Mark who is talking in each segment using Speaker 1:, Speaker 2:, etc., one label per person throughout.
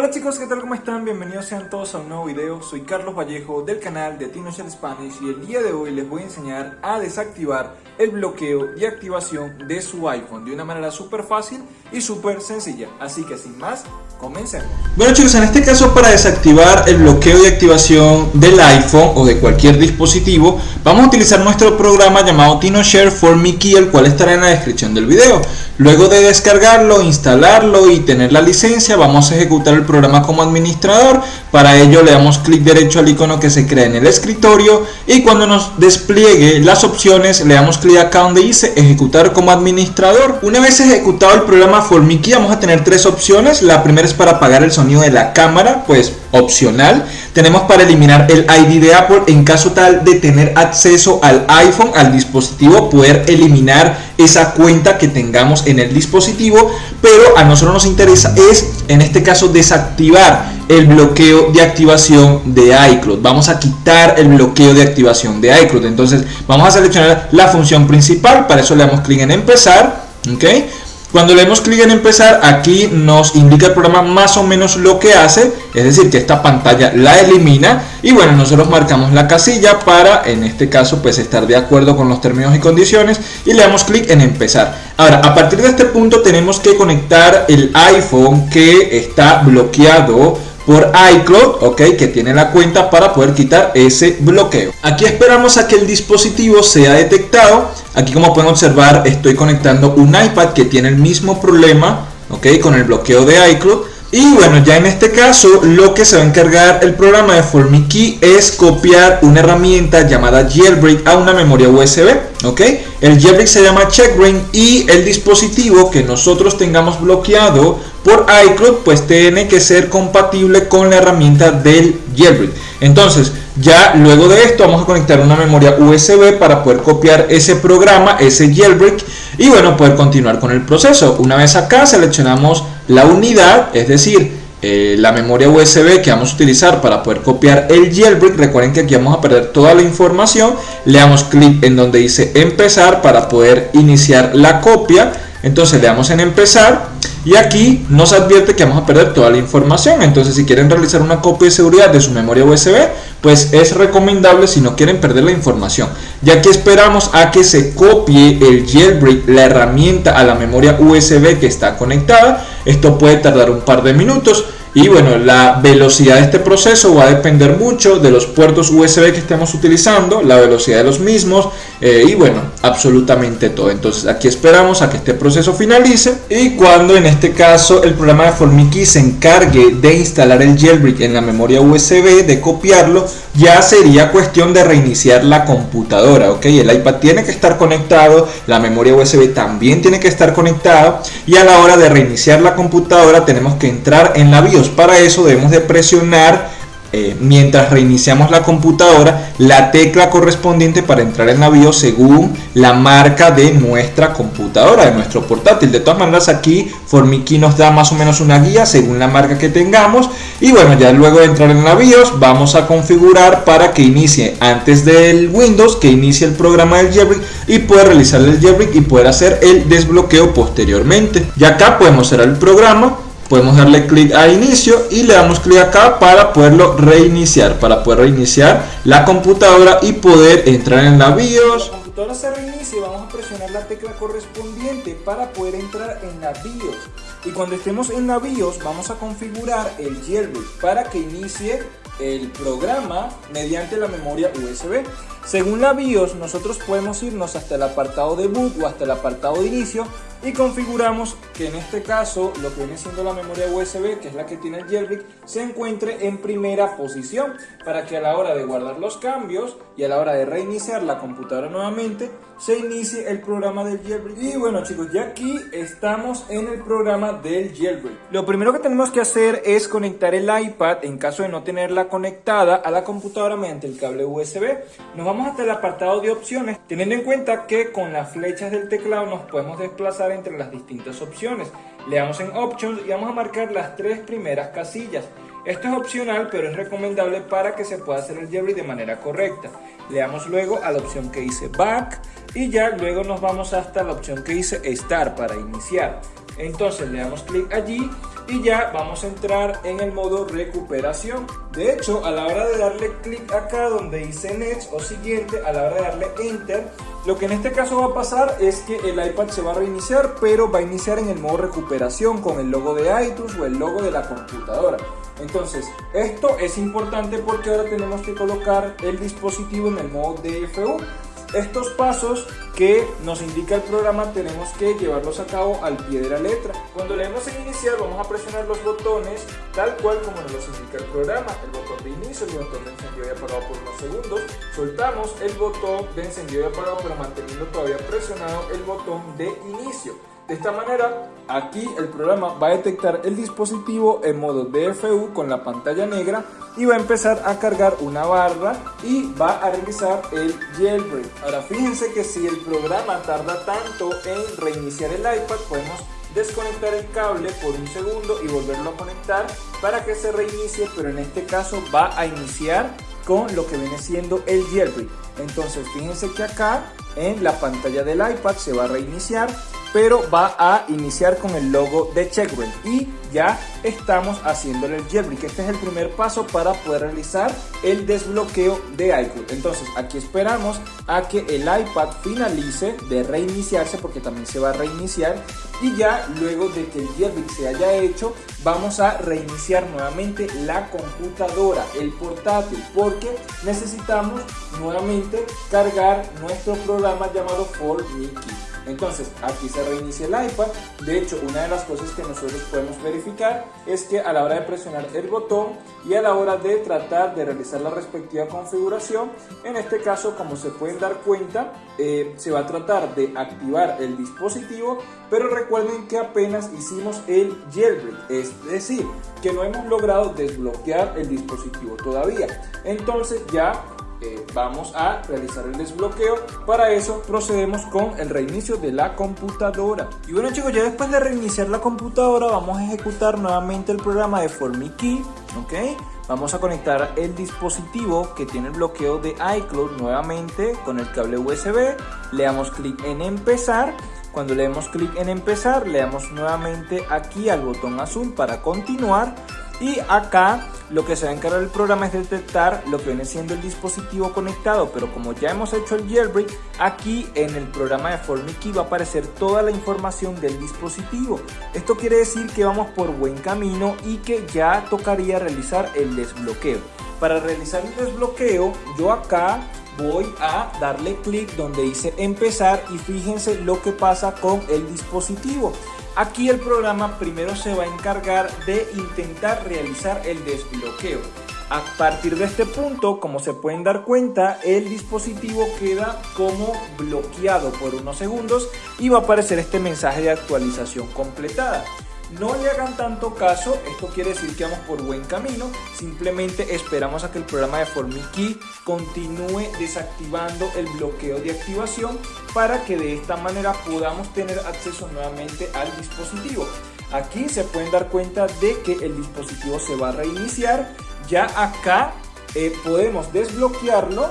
Speaker 1: Hola chicos, ¿qué tal? ¿Cómo están? Bienvenidos sean todos a un nuevo video. Soy Carlos Vallejo del canal de TinoShare Spanish y el día de hoy les voy a enseñar a desactivar el bloqueo y activación de su iPhone de una manera súper fácil y súper sencilla. Así que sin más, comencemos.
Speaker 2: Bueno chicos, en este caso para desactivar el bloqueo y activación del iPhone o de cualquier dispositivo, vamos a utilizar nuestro programa llamado TinoShare for Mickey, el cual estará en la descripción del video. Luego de descargarlo, instalarlo y tener la licencia, vamos a ejecutar el programa como administrador. Para ello le damos clic derecho al icono que se crea en el escritorio y cuando nos despliegue las opciones le damos clic acá donde dice ejecutar como administrador. Una vez ejecutado el programa Formiki vamos a tener tres opciones. La primera es para apagar el sonido de la cámara, pues opcional. Tenemos para eliminar el ID de Apple en caso tal de tener acceso al iPhone, al dispositivo, poder eliminar esa cuenta que tengamos en el dispositivo. Pero a nosotros nos interesa es, en este caso, desactivar el bloqueo de activación de iCloud. Vamos a quitar el bloqueo de activación de iCloud. Entonces vamos a seleccionar la función principal. Para eso le damos clic en empezar. ¿ok? Cuando le damos clic en empezar, aquí nos indica el programa más o menos lo que hace, es decir, que esta pantalla la elimina y bueno, nosotros marcamos la casilla para, en este caso, pues estar de acuerdo con los términos y condiciones y le damos clic en empezar. Ahora, a partir de este punto tenemos que conectar el iPhone que está bloqueado por iCloud, ok, que tiene la cuenta para poder quitar ese bloqueo. Aquí esperamos a que el dispositivo sea detectado. Aquí como pueden observar estoy conectando un iPad que tiene el mismo problema, ok, con el bloqueo de iCloud. Y bueno, ya en este caso lo que se va a encargar el programa de FormiKey es copiar una herramienta llamada Jailbreak a una memoria USB, ¿ok? El Jailbreak se llama CheckRain y el dispositivo que nosotros tengamos bloqueado por iCloud pues tiene que ser compatible con la herramienta del Jailbreak. Entonces, ya luego de esto vamos a conectar una memoria USB para poder copiar ese programa, ese jailbreak y bueno, poder continuar con el proceso. Una vez acá seleccionamos la unidad, es decir, eh, la memoria USB que vamos a utilizar para poder copiar el jailbreak. Recuerden que aquí vamos a perder toda la información. Le damos clic en donde dice empezar para poder iniciar la copia. Entonces le damos en empezar y aquí nos advierte que vamos a perder toda la información. Entonces si quieren realizar una copia de seguridad de su memoria USB, pues es recomendable si no quieren perder la información. Ya que esperamos a que se copie el jailbreak, la herramienta a la memoria USB que está conectada. Esto puede tardar un par de minutos. Y bueno, la velocidad de este proceso va a depender mucho de los puertos USB que estemos utilizando, la velocidad de los mismos eh, y bueno, absolutamente todo. Entonces aquí esperamos a que este proceso finalice y cuando en este caso el programa de Formiki se encargue de instalar el jailbreak en la memoria USB, de copiarlo, ya sería cuestión de reiniciar la computadora, ¿ok? El iPad tiene que estar conectado, la memoria USB también tiene que estar conectada y a la hora de reiniciar la computadora tenemos que entrar en la BIOS para eso debemos de presionar eh, mientras reiniciamos la computadora la tecla correspondiente para entrar en la BIOS según la marca de nuestra computadora, de nuestro portátil. De todas maneras aquí Formiki nos da más o menos una guía según la marca que tengamos y bueno ya luego de entrar en la BIOS vamos a configurar para que inicie antes del Windows, que inicie el programa del jailbreak y poder realizar el jailbreak y poder hacer el desbloqueo posteriormente. Y acá podemos cerrar el programa podemos darle clic a inicio y le damos clic acá para poderlo reiniciar, para poder reiniciar la computadora y poder entrar en la BIOS.
Speaker 1: La computadora se reinicia y vamos a presionar la tecla correspondiente para poder entrar en la BIOS. Y cuando estemos en la BIOS vamos a configurar el jailbreak para que inicie el programa mediante la memoria USB. Según la BIOS, nosotros podemos irnos hasta el apartado de boot o hasta el apartado de inicio y configuramos que en este caso lo que viene siendo la memoria USB, que es la que tiene el jailbreak, se encuentre en primera posición para que a la hora de guardar los cambios y a la hora de reiniciar la computadora nuevamente se inicie el programa del jailbreak. Y bueno chicos, ya aquí estamos en el programa del jailbreak. Lo primero que tenemos que hacer es conectar el iPad en caso de no tenerla conectada a la computadora mediante el cable USB. Vamos hasta el apartado de opciones, teniendo en cuenta que con las flechas del teclado nos podemos desplazar entre las distintas opciones. Le damos en Options y vamos a marcar las tres primeras casillas. Esto es opcional, pero es recomendable para que se pueda hacer el jailbreak de manera correcta. Le damos luego a la opción que dice Back, y ya luego nos vamos hasta la opción que dice Start para iniciar. Entonces le damos clic allí y ya vamos a entrar en el modo recuperación. De hecho, a la hora de darle clic acá donde dice Next o siguiente, a la hora de darle Enter, lo que en este caso va a pasar es que el iPad se va a reiniciar, pero va a iniciar en el modo recuperación con el logo de iTunes o el logo de la computadora. Entonces, esto es importante porque ahora tenemos que colocar el dispositivo en el modo DFU. Estos pasos que nos indica el programa tenemos que llevarlos a cabo al pie de la letra. Cuando leemos en iniciar vamos a presionar los botones tal cual como nos los indica el programa. El botón de inicio, el botón de encendido y apagado por unos segundos. Soltamos el botón de encendido y apagado pero manteniendo todavía presionado el botón de inicio. De esta manera, aquí el programa va a detectar el dispositivo en modo DFU con la pantalla negra y va a empezar a cargar una barra y va a realizar el jailbreak. Ahora fíjense que si el programa tarda tanto en reiniciar el iPad, podemos desconectar el cable por un segundo y volverlo a conectar para que se reinicie, pero en este caso va a iniciar con lo que viene siendo el jailbreak. Entonces fíjense que acá en la pantalla del iPad se va a reiniciar pero va a iniciar con el logo de Checkbrain y ya estamos haciéndole el jailbreak. Este es el primer paso para poder realizar el desbloqueo de iCloud. Entonces aquí esperamos a que el iPad finalice de reiniciarse porque también se va a reiniciar y ya luego de que el jailbreak se haya hecho vamos a reiniciar nuevamente la computadora, el portátil porque necesitamos nuevamente cargar nuestro programa llamado For Mickey. Entonces, aquí se reinicia el iPad. De hecho, una de las cosas que nosotros podemos es que a la hora de presionar el botón y a la hora de tratar de realizar la respectiva configuración, en este caso, como se pueden dar cuenta, eh, se va a tratar de activar el dispositivo, pero recuerden que apenas hicimos el jailbreak, es decir, que no hemos logrado desbloquear el dispositivo todavía. Entonces ya eh, vamos a realizar el desbloqueo. Para eso procedemos con el reinicio de la computadora. Y bueno chicos, ya después de reiniciar la computadora vamos a ejecutar nuevamente el programa de FormiKey. ¿ok? Vamos a conectar el dispositivo que tiene el bloqueo de iCloud nuevamente con el cable USB. Le damos clic en empezar. Cuando le damos clic en empezar, le damos nuevamente aquí al botón azul para continuar y acá lo que se va a encargar el programa es detectar lo que viene siendo el dispositivo conectado, pero como ya hemos hecho el jailbreak, aquí en el programa de FormiKey va a aparecer toda la información del dispositivo. Esto quiere decir que vamos por buen camino y que ya tocaría realizar el desbloqueo. Para realizar el desbloqueo, yo acá voy a darle clic donde dice empezar y fíjense lo que pasa con el dispositivo. Aquí el programa primero se va a encargar de intentar realizar el desbloqueo. A partir de este punto, como se pueden dar cuenta, el dispositivo queda como bloqueado por unos segundos y va a aparecer este mensaje de actualización completada. No le hagan tanto caso, esto quiere decir que vamos por buen camino, simplemente esperamos a que el programa de FormiKey continúe desactivando el bloqueo de activación para que de esta manera podamos tener acceso nuevamente al dispositivo. Aquí se pueden dar cuenta de que el dispositivo se va a reiniciar, ya acá eh, podemos desbloquearlo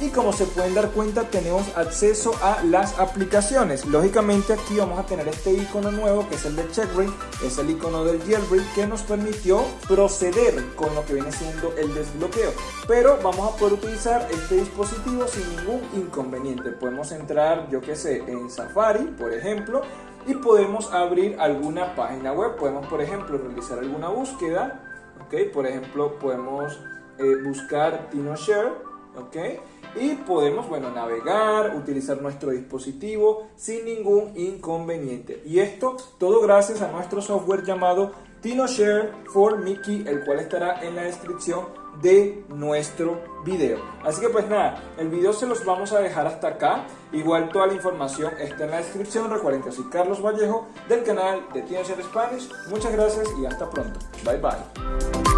Speaker 1: y como se pueden dar cuenta tenemos acceso a las aplicaciones. Lógicamente aquí vamos a tener este icono nuevo que es el de checkbreak es el icono del jailbreak que nos permitió proceder con lo que viene siendo el desbloqueo. Pero vamos a poder utilizar este dispositivo sin ningún inconveniente. Podemos entrar yo que sé en Safari por ejemplo y podemos abrir alguna página web. Podemos por ejemplo realizar alguna búsqueda. Ok por ejemplo podemos eh, buscar TinoShare ok y podemos, bueno, navegar, utilizar nuestro dispositivo sin ningún inconveniente. Y esto todo gracias a nuestro software llamado TinoShare for Mickey, el cual estará en la descripción de nuestro video. Así que pues nada, el video se los vamos a dejar hasta acá. Igual toda la información está en la descripción. Recuerden que soy Carlos Vallejo del canal de TinoShare Spanish. Muchas gracias y hasta pronto. Bye bye.